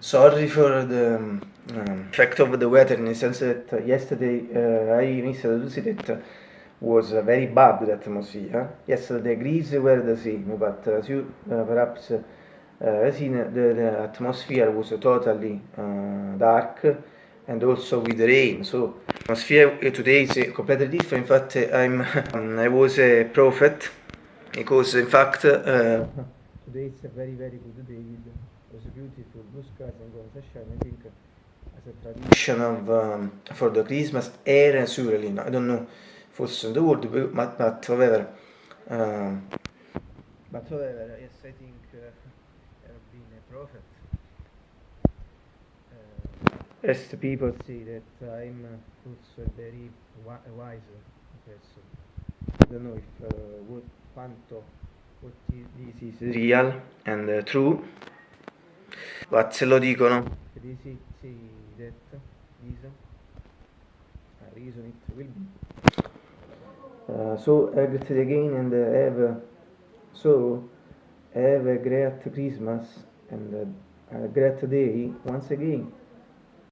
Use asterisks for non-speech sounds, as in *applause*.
sorry for the um, effect of the weather in the sense that yesterday uh, I to see that was uh, very bad the atmosphere. Yesterday Greece were the same, but as you uh, perhaps uh, seen, the, the, atmosphere was totally uh, dark and also with rain. So atmosphere today is completely different. In fact, I'm *laughs* I was a prophet because in fact uh, today it's a very very good day. It was beautiful blue skies and sunshine. I think as a tradition of um, for the Christmas era surely. I don't know forse in the world, but, but however. Um, but however, yes, I think uh, I've been a prophet. Uh, as the people say that I'm also a very wi- wise person. I don't know if uh, what quanto what this is real and uh, true, but se lo dicono. This is say that reason, a reason it will be. Uh, so greet again and uh, have so have a great Christmas and a great day once again.